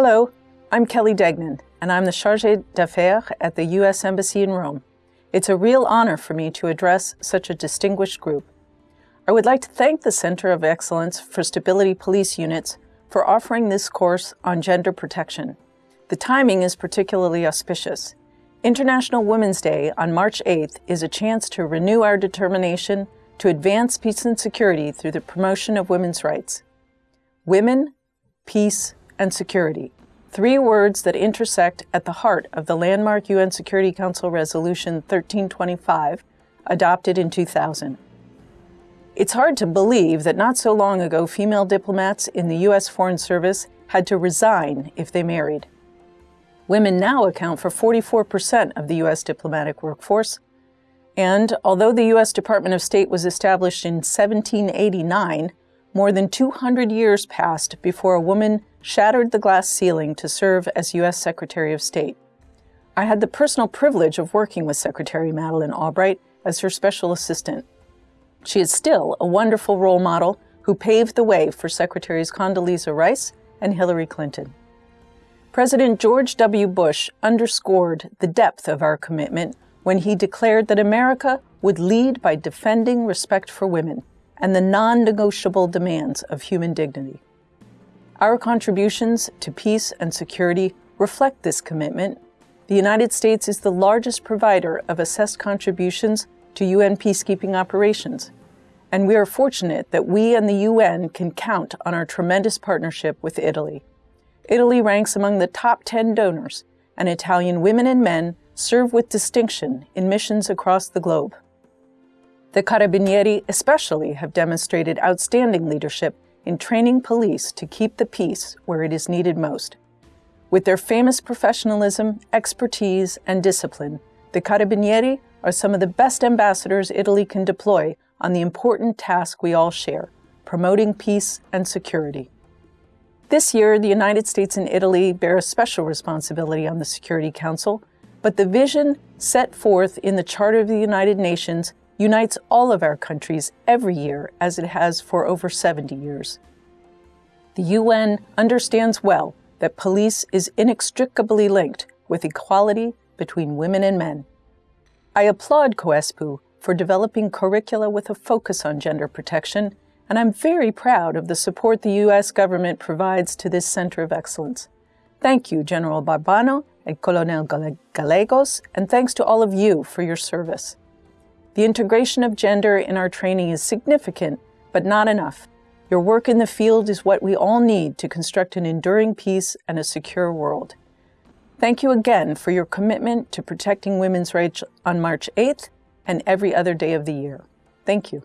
Hello, I'm Kelly Degnan, and I'm the Chargé d'Affaires at the U.S. Embassy in Rome. It's a real honor for me to address such a distinguished group. I would like to thank the Center of Excellence for Stability Police Units for offering this course on gender protection. The timing is particularly auspicious. International Women's Day on March 8th is a chance to renew our determination to advance peace and security through the promotion of women's rights. Women, peace, and security, three words that intersect at the heart of the landmark UN Security Council Resolution 1325, adopted in 2000. It's hard to believe that not so long ago female diplomats in the U.S. Foreign Service had to resign if they married. Women now account for 44% of the U.S. diplomatic workforce, and although the U.S. Department of State was established in 1789, more than 200 years passed before a woman shattered the glass ceiling to serve as U.S. Secretary of State. I had the personal privilege of working with Secretary Madeleine Albright as her special assistant. She is still a wonderful role model who paved the way for Secretaries Condoleezza Rice and Hillary Clinton. President George W. Bush underscored the depth of our commitment when he declared that America would lead by defending respect for women and the non-negotiable demands of human dignity. Our contributions to peace and security reflect this commitment. The United States is the largest provider of assessed contributions to UN peacekeeping operations, and we are fortunate that we and the UN can count on our tremendous partnership with Italy. Italy ranks among the top 10 donors, and Italian women and men serve with distinction in missions across the globe. The Carabinieri especially have demonstrated outstanding leadership in training police to keep the peace where it is needed most. With their famous professionalism, expertise, and discipline, the Carabinieri are some of the best ambassadors Italy can deploy on the important task we all share, promoting peace and security. This year, the United States and Italy bear a special responsibility on the Security Council, but the vision set forth in the Charter of the United Nations unites all of our countries every year as it has for over 70 years. The UN understands well that police is inextricably linked with equality between women and men. I applaud COESPU for developing curricula with a focus on gender protection, and I'm very proud of the support the U.S. government provides to this Center of Excellence. Thank you, General Barbano and Colonel Gallegos, and thanks to all of you for your service. The integration of gender in our training is significant, but not enough. Your work in the field is what we all need to construct an enduring peace and a secure world. Thank you again for your commitment to protecting women's rights on March 8th and every other day of the year. Thank you.